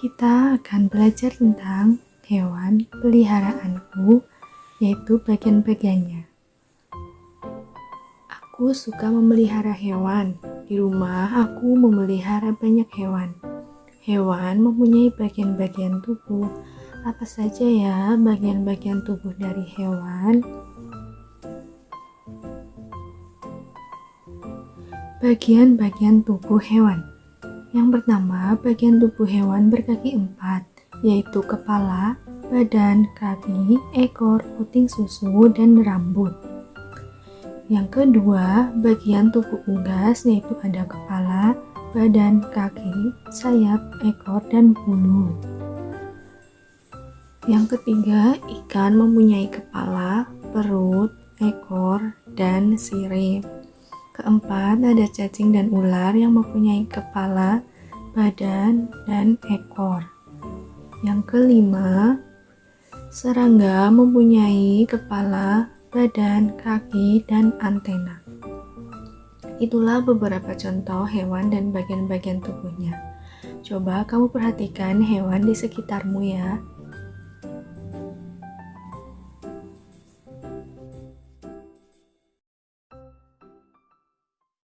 kita akan belajar tentang hewan peliharaanku, yaitu bagian-bagiannya. Aku suka memelihara hewan. Di rumah, aku memelihara banyak hewan. Hewan mempunyai bagian-bagian tubuh. Apa saja ya bagian-bagian tubuh dari hewan? Bagian-bagian tubuh hewan. Yang pertama, bagian tubuh hewan berkaki empat, yaitu kepala, badan, kaki, ekor, puting susu, dan rambut. Yang kedua, bagian tubuh unggas yaitu ada kepala, badan, kaki, sayap, ekor, dan bulu. Yang ketiga, ikan mempunyai kepala, perut, ekor, dan sirip. Keempat, ada cacing dan ular yang mempunyai kepala, badan, dan ekor. Yang kelima, serangga mempunyai kepala, badan, kaki, dan antena. Itulah beberapa contoh hewan dan bagian-bagian tubuhnya. Coba kamu perhatikan hewan di sekitarmu ya.